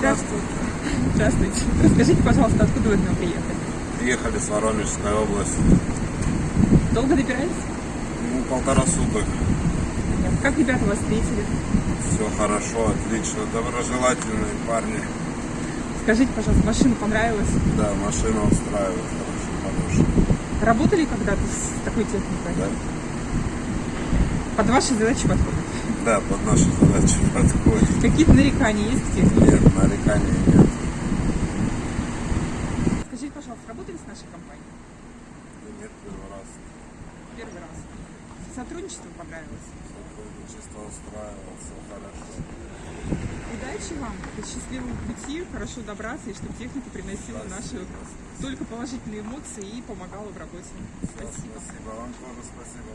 Здравствуйте. Расскажите, пожалуйста, откуда вы к нам приехали? Приехали с Воронежской области. Долго добирались? Ну, полтора суток. Как ребята вас встретили? Все хорошо, отлично. Доброжелательные парни. Скажите, пожалуйста, машина понравилась? Да, машина устраивает. Хорошо, хорошая. Работали когда-то с такой техникой? Да, Под ваши задачи подходит? да, под наши задачи подходит. Какие-то нарекания есть к технике? Нет, нареканий нет. Скажите, пожалуйста, работали с нашей компанией? Да нет, первый раз. Первый раз. Сотрудничество понравилось? Сотрудничество устраивало, все хорошо. Удачи вам, счастливого пути, хорошо добраться, и чтобы техника приносила наши только положительные эмоции и помогала в работе. Все, спасибо. Вам тоже спасибо.